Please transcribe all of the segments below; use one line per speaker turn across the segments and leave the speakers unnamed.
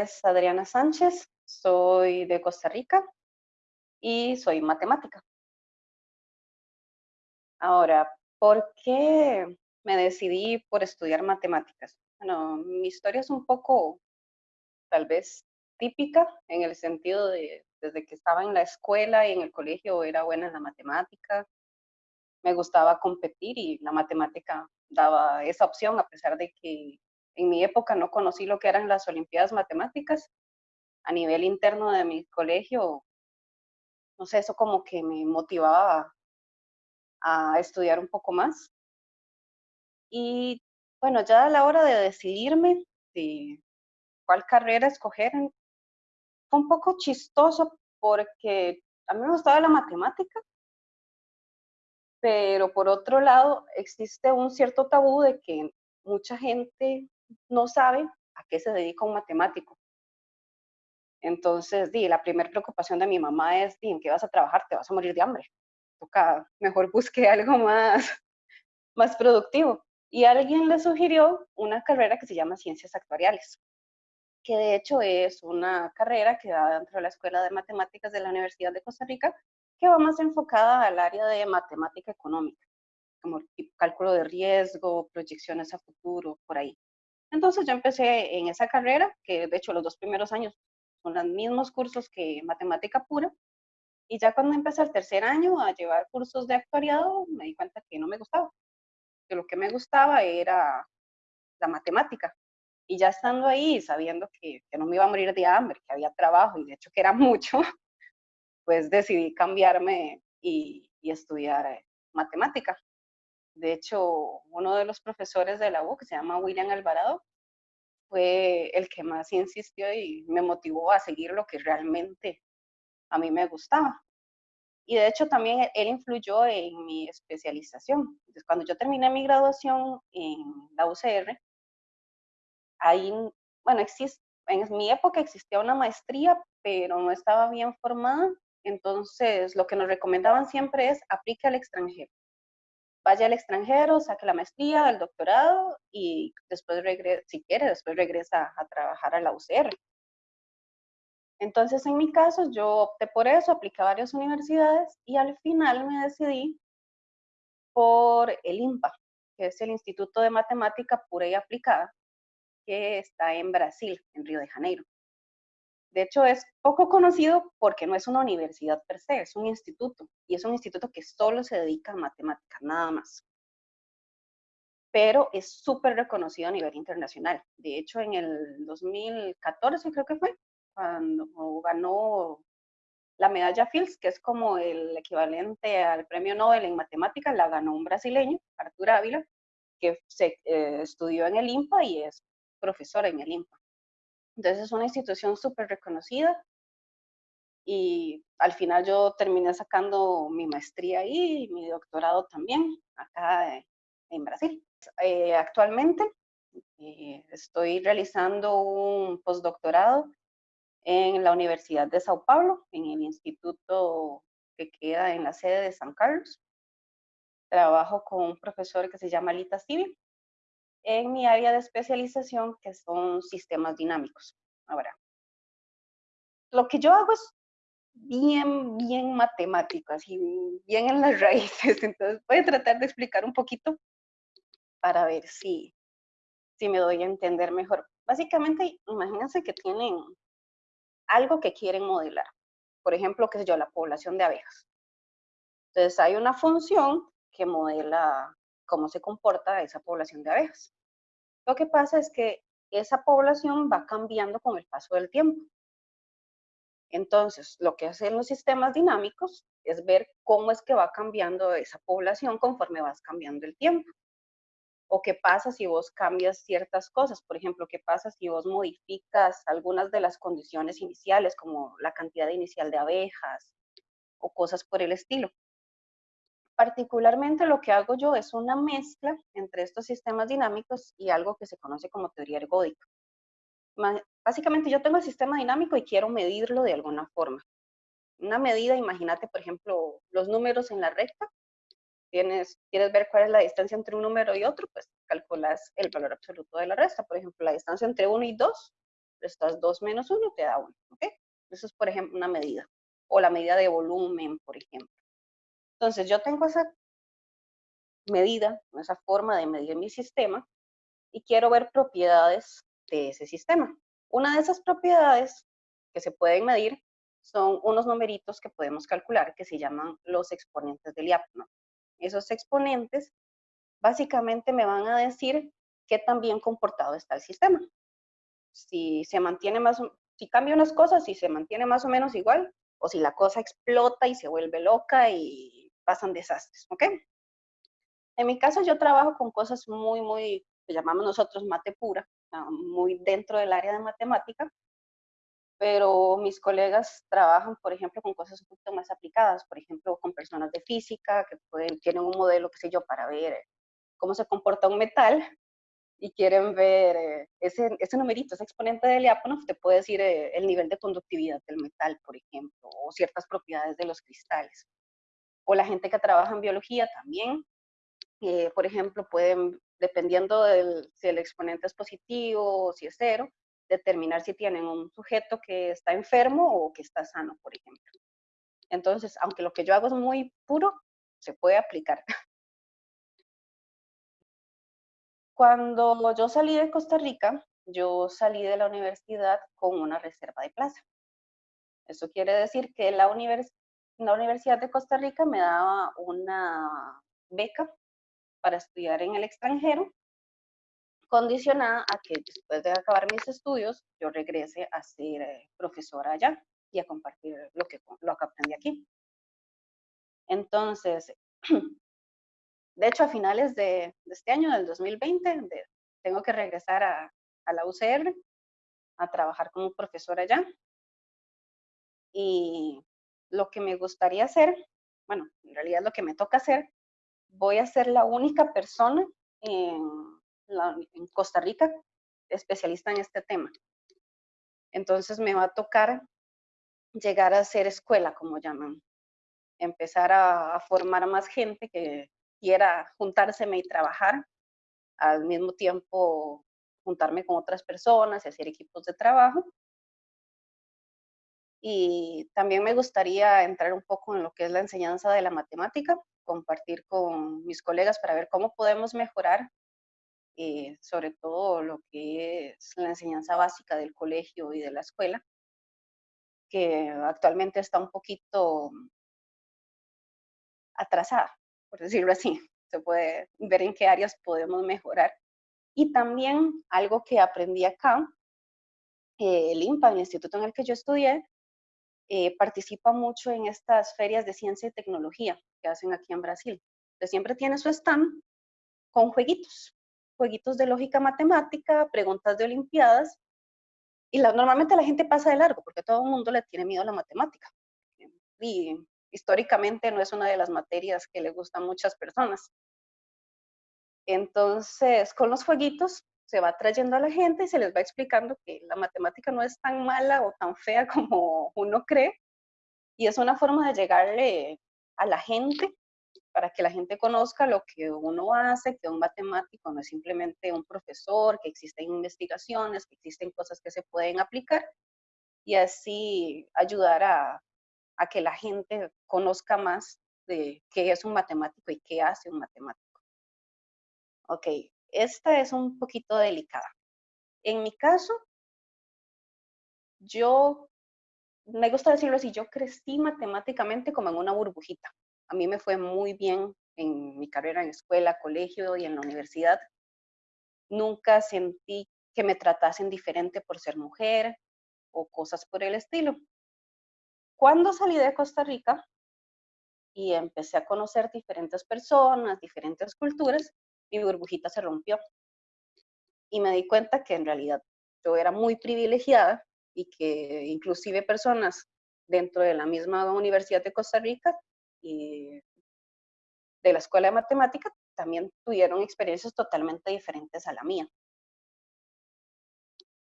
es Adriana Sánchez, soy de Costa Rica y soy matemática. Ahora, ¿por qué me decidí por estudiar matemáticas? Bueno, mi historia es un poco, tal vez, típica en el sentido de desde que estaba en la escuela y en el colegio era buena en la matemática, me gustaba competir y la matemática daba esa opción a pesar de que en mi época no conocí lo que eran las Olimpiadas Matemáticas. A nivel interno de mi colegio, no sé, eso como que me motivaba a, estudiar un poco más. Y bueno, ya a la hora de decidirme de cuál carrera escoger, fue un poco chistoso porque a mí me gustaba la matemática, pero por otro lado existe un cierto tabú de que mucha gente no sabe a qué se dedica un matemático. Entonces, di, la primera preocupación de mi mamá es, di, ¿en qué vas a trabajar? Te vas a morir de hambre. Toca, mejor busque algo más, más productivo. Y alguien le sugirió una carrera que se llama Ciencias Actuariales, que de hecho es una carrera que da dentro de la Escuela de Matemáticas de la Universidad de Costa Rica, que va más enfocada al área de matemática económica, como cálculo de riesgo, proyecciones a futuro, por ahí. Entonces yo empecé en esa carrera, que de hecho los dos primeros años son los mismos cursos que matemática pura, y ya cuando empecé el tercer año a llevar cursos de actuariado, me di cuenta que no me gustaba, que lo que me gustaba era la matemática. Y ya estando ahí, sabiendo que, no me iba a morir de hambre, que había trabajo, y de hecho que era mucho, pues decidí cambiarme y, y estudiar eh, matemática. De hecho, uno de los profesores de la U, que se llama William Alvarado, fue el que más insistió y me motivó a seguir lo que realmente a mí me gustaba. Y de hecho también él influyó en mi especialización. Entonces, cuando yo terminé mi graduación en la UCR, ahí, bueno, existe, en mi época existía una maestría, pero no estaba bien formada. Entonces, lo que nos recomendaban siempre es aplique al extranjero vaya al extranjero, saque la maestría, el doctorado y después regresa, si quiere, después regresa a trabajar a la UCR. Entonces, en mi caso, yo opté por eso, apliqué a varias universidades y al final me decidí por el IMPA, que es el Instituto de Matemática Pura y Aplicada, que está en Brasil, en Río de Janeiro. De hecho, es poco conocido porque no es una universidad per se, es un instituto. Y es un instituto que solo se dedica a matemáticas, nada más. Pero es súper reconocido a nivel internacional. De hecho, en el 2014 creo que fue, cuando ganó la medalla Fields, que es como el equivalente al premio Nobel en matemáticas, la ganó un brasileño, Arturo Ávila, que eh, estudió en el IMPA y es profesor en el IMPA. Entonces es una institución súper reconocida y al final yo terminé sacando mi maestría ahí y mi doctorado también acá en Brasil. Eh, actualmente eh, estoy realizando un postdoctorado en la Universidad de Sao Paulo, en el instituto que queda en la sede de San Carlos. Trabajo con un profesor que se llama Lita Civil en mi área de especialización, que son sistemas dinámicos. Ahora, lo que yo hago es bien, bien matemático, así bien en las raíces. Entonces voy a tratar de explicar un poquito para ver si, si me doy a entender mejor. Básicamente, imagínense que tienen algo que quieren modelar. Por ejemplo, qué sé yo, la población de abejas. Entonces hay una función que modela cómo se comporta esa población de abejas. Lo que pasa es que esa población va cambiando con el paso del tiempo. Entonces, lo que hacen los sistemas dinámicos es ver cómo es que va cambiando esa población conforme vas cambiando el tiempo. O qué pasa si vos cambias ciertas cosas. Por ejemplo, qué pasa si vos modificas algunas de las condiciones iniciales, como la cantidad inicial de abejas o cosas por el estilo. Particularmente lo que hago yo es una mezcla entre estos sistemas dinámicos y algo que se conoce como teoría ergódica. Básicamente yo tengo el sistema dinámico y quiero medirlo de alguna forma. Una medida, imagínate por ejemplo los números en la recta. Tienes, quieres ver cuál es la distancia entre un número y otro, pues calculas el valor absoluto de la resta. Por ejemplo, la distancia entre 1 y 2 restas 2 menos 1, te da 1, ¿ok? Eso es, por ejemplo, una medida. O la medida de volumen, por ejemplo. Entonces, yo tengo esa medida, esa forma de medir mi sistema, y quiero ver propiedades de ese sistema. Una de esas propiedades que se pueden medir son unos numeritos que podemos calcular que se llaman los exponentes del diápano. Esos exponentes básicamente me van a decir qué tan bien comportado está el sistema. Si se mantiene más, si cambia unas cosas, si se mantiene más o menos igual, o si la cosa explota y se vuelve loca y pasan desastres, ¿ok? En mi caso yo trabajo con cosas muy, muy, que llamamos nosotros mate pura, muy dentro del área de matemática, pero mis colegas trabajan, por ejemplo, con cosas un poquito más aplicadas, por ejemplo, con personas de física que pueden, tienen un modelo, qué sé yo, para ver eh, cómo se comporta un metal y quieren ver eh, ese, ese numerito, ese exponente de Lyapunov, te puede decir eh, el nivel de conductividad del metal, por ejemplo, o ciertas propiedades de los cristales. O la gente que trabaja en biología también, por ejemplo, pueden, dependiendo del, si el exponente es positivo o si es cero, determinar si tienen un sujeto que está enfermo o que está sano, por ejemplo. Entonces, aunque lo que yo hago es muy puro, se puede aplicar. Cuando yo salí de Costa Rica, yo salí de la universidad con una reserva de plaza. Eso quiere decir que la, la Universidad de Costa Rica me daba una beca para estudiar en el extranjero condicionada a que después de acabar mis estudios yo regrese a ser eh, profesora allá y a compartir lo que, lo que aprendí aquí. Entonces, de hecho, a finales de, este año, del 2020, tengo que regresar a, a, la UCR a trabajar como profesora allá. Y lo que me gustaría hacer, bueno, en realidad lo que me toca hacer, voy a ser la única persona en Costa Rica especialista en este tema. Entonces me va a tocar llegar a ser escuela, como llaman. Empezar a, formar a más gente que quiera juntárseme y trabajar. Al mismo tiempo juntarme con otras personas y hacer equipos de trabajo. Y también me gustaría entrar un poco en lo que es la enseñanza de la matemática, compartir con mis colegas para ver cómo podemos mejorar eh, sobre todo lo que es la enseñanza básica del colegio y de la escuela, que actualmente está un poquito atrasada, por decirlo así. Se puede ver en qué áreas podemos mejorar. Y también algo que aprendí acá, eh, el IMPA, el instituto en el que yo estudié, eh, participa mucho en estas ferias de ciencia y tecnología que hacen aquí en Brasil. Entonces, siempre tiene su stand con jueguitos jueguitos de lógica matemática, preguntas de olimpiadas, y normalmente la gente pasa de largo porque todo el mundo le tiene miedo a la matemática. Y históricamente no es una de las materias que le gustan muchas personas. Entonces, con los jueguitos se va trayendo a la gente y se les va explicando que la matemática no es tan mala o tan fea como uno cree. Y es una forma de llegarle a la gente para que la gente conozca lo que uno hace, que un matemático no es simplemente un profesor, que existen investigaciones, que existen cosas que se pueden aplicar y así ayudar a, a que la gente conozca más de qué es un matemático y qué hace un matemático. Ok, esta es un poquito delicada. En mi caso, yo, me gusta decirlo así, yo crecí matemáticamente como en una burbujita. A mí me fue muy bien en mi carrera en escuela, colegio y en la universidad. Nunca sentí que me tratasen diferente por ser mujer o cosas por el estilo. Cuando salí de Costa Rica y empecé a conocer diferentes personas, diferentes culturas, mi burbujita se rompió. Y me di cuenta que en realidad yo era muy privilegiada y que inclusive personas dentro de la misma Universidad de Costa Rica y de la escuela de matemática también tuvieron experiencias totalmente diferentes a la mía.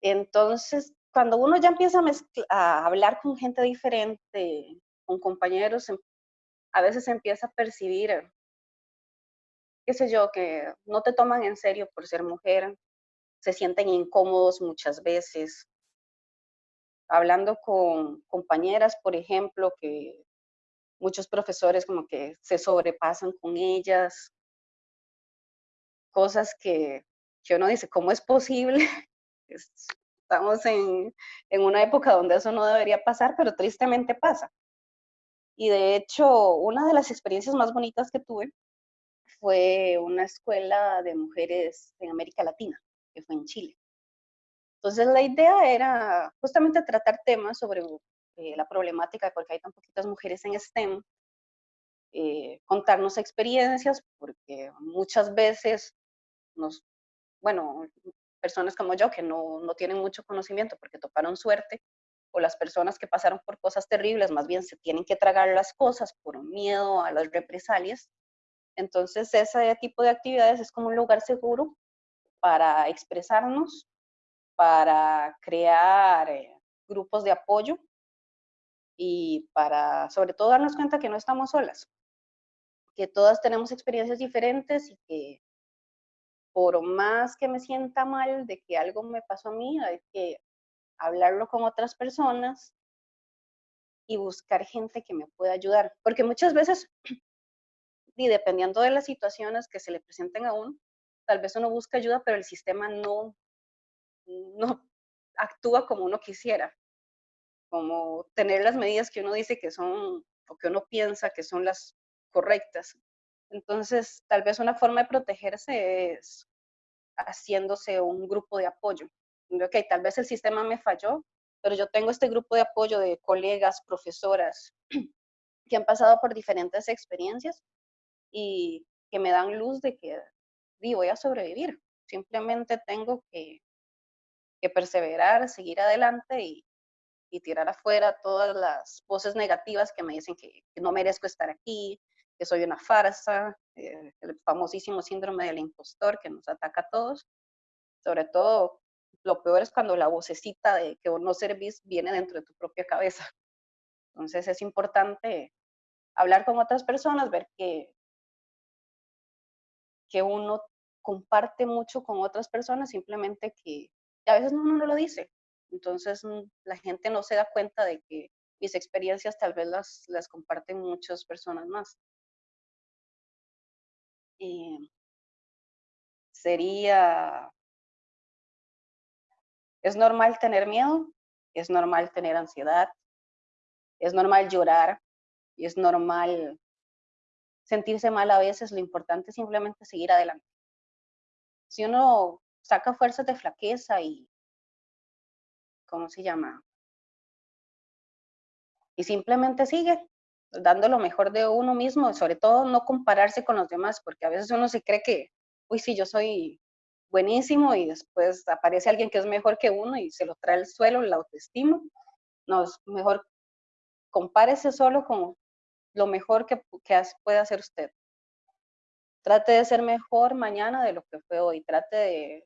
Entonces, cuando uno ya empieza a, hablar con gente diferente, con compañeros, em, a veces empieza a percibir, qué sé yo, que no te toman en serio por ser mujer, se sienten incómodos muchas veces, hablando con compañeras, por ejemplo, que muchos profesores como que se sobrepasan con ellas, cosas que, que uno dice, ¿cómo es posible? Estamos en, en una época donde eso no debería pasar, pero tristemente pasa. Y de hecho, una de las experiencias más bonitas que tuve fue una escuela de mujeres en América Latina, que fue en Chile. Entonces la idea era justamente tratar temas sobre eh, la problemática de por qué hay tan poquitas mujeres en STEM, eh, contarnos experiencias, porque muchas veces nos, bueno, personas como yo que no, no tienen mucho conocimiento porque toparon suerte, o las personas que pasaron por cosas terribles, más bien se tienen que tragar las cosas por miedo a las represalias. Entonces, ese tipo de actividades es como un lugar seguro para expresarnos, para crear eh, grupos de apoyo y para, sobre todo, darnos cuenta que no estamos solas, que todas tenemos experiencias diferentes y que por más que me sienta mal de que algo me pasó a mí, hay que hablarlo con otras personas y buscar gente que me pueda ayudar. Porque muchas veces, y dependiendo de las situaciones que se le presenten a uno, tal vez uno busca ayuda, pero el sistema no, no actúa como uno quisiera, como tener las medidas que uno dice que son o que uno piensa que son las correctas. Entonces, tal vez una forma de protegerse es haciéndose un grupo de apoyo. Ok, tal vez el sistema me falló, pero yo tengo este grupo de apoyo de colegas, profesoras, que han pasado por diferentes experiencias y que me dan luz de que voy a sobrevivir. Simplemente tengo que, que perseverar, seguir adelante y, y, tirar afuera todas las voces negativas que me dicen que, que no merezco estar aquí, que soy una farsa, eh, el famosísimo síndrome del impostor que nos ataca a todos. Sobre todo, lo peor es cuando la vocecita de que vos no servís viene dentro de tu propia cabeza. Entonces es importante hablar con otras personas, ver que, que uno comparte mucho con otras personas, simplemente que, a veces uno no lo dice. Entonces mm, la gente no se da cuenta de que mis experiencias tal vez las, las comparten muchas personas más. Eh, sería, es normal tener miedo, es normal tener ansiedad, es normal llorar y es normal sentirse mal a veces, lo importante es simplemente seguir adelante. Si uno saca fuerzas de flaqueza y, ¿cómo se llama? Y simplemente sigue, dando lo mejor de uno mismo, sobre todo no compararse con los demás, porque a veces uno se cree que, uy, sí, yo soy buenísimo y después aparece alguien que es mejor que uno y se lo trae al suelo, la autoestima. No, es mejor compárese solo con lo mejor que, puede hacer usted. Trate de ser mejor mañana de lo que fue hoy. Trate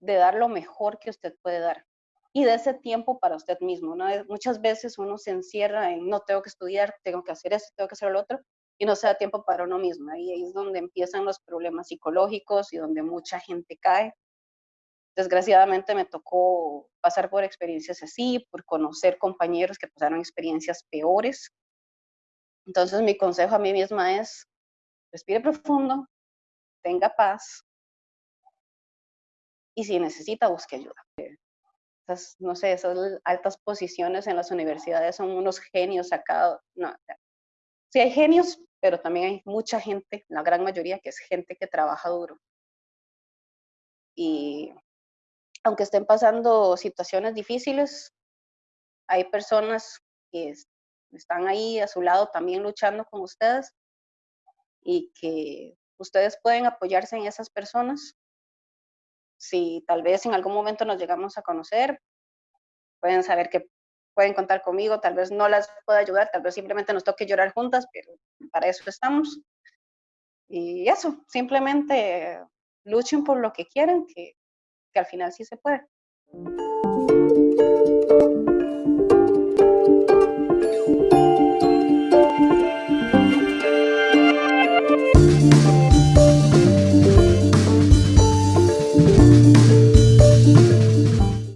de, dar lo mejor que usted puede dar y de ese tiempo para usted mismo. ¿no? Muchas veces uno se encierra en no tengo que estudiar, tengo que hacer esto, tengo que hacer lo otro, y no se da tiempo para uno mismo. Ahí es donde empiezan los problemas psicológicos y donde mucha gente cae. Desgraciadamente me tocó pasar por experiencias así, por conocer compañeros que pasaron experiencias peores. Entonces mi consejo a mí misma es, respire profundo, tenga paz y si necesita, busque ayuda no sé, esas altas posiciones en las universidades son unos genios sacados. No, sí hay genios, pero también hay mucha gente, la gran mayoría, que es gente que trabaja duro. Y aunque estén pasando situaciones difíciles, hay personas que están ahí a su lado también luchando con ustedes y que ustedes pueden apoyarse en esas personas si tal vez en algún momento nos llegamos a conocer, pueden saber que pueden contar conmigo, tal vez no las pueda ayudar, tal vez simplemente nos toque llorar juntas, pero para eso estamos. Y eso, simplemente luchen por lo que quieren, que, que al final sí se puede.